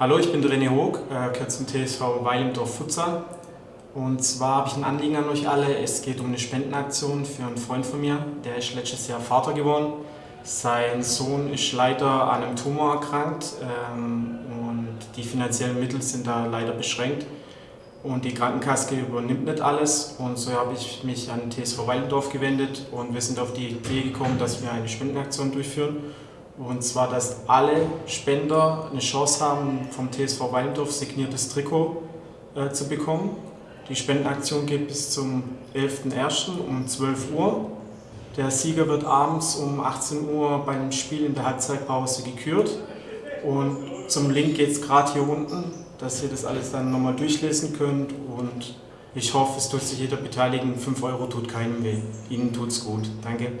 Hallo, ich bin René Hoog, äh, gehört zum TSV Weilendorf Futsal. Und zwar habe ich ein Anliegen an euch alle. Es geht um eine Spendenaktion für einen Freund von mir, der ist letztes Jahr Vater geworden. Sein Sohn ist leider an einem Tumor erkrankt ähm, und die finanziellen Mittel sind da leider beschränkt. Und die Krankenkasse übernimmt nicht alles. Und so habe ich mich an TSV Weilendorf gewendet und wir sind auf die Idee gekommen, dass wir eine Spendenaktion durchführen. Und zwar, dass alle Spender eine Chance haben, vom TSV Weindorf signiertes Trikot äh, zu bekommen. Die Spendenaktion geht bis zum 11.01. um 12 Uhr. Der Sieger wird abends um 18 Uhr beim Spiel in der Halbzeitpause gekürt. Und zum Link geht es gerade hier unten, dass ihr das alles dann nochmal durchlesen könnt. Und ich hoffe, es tut sich jeder beteiligen. 5 Euro tut keinem weh. Ihnen tut's gut. Danke.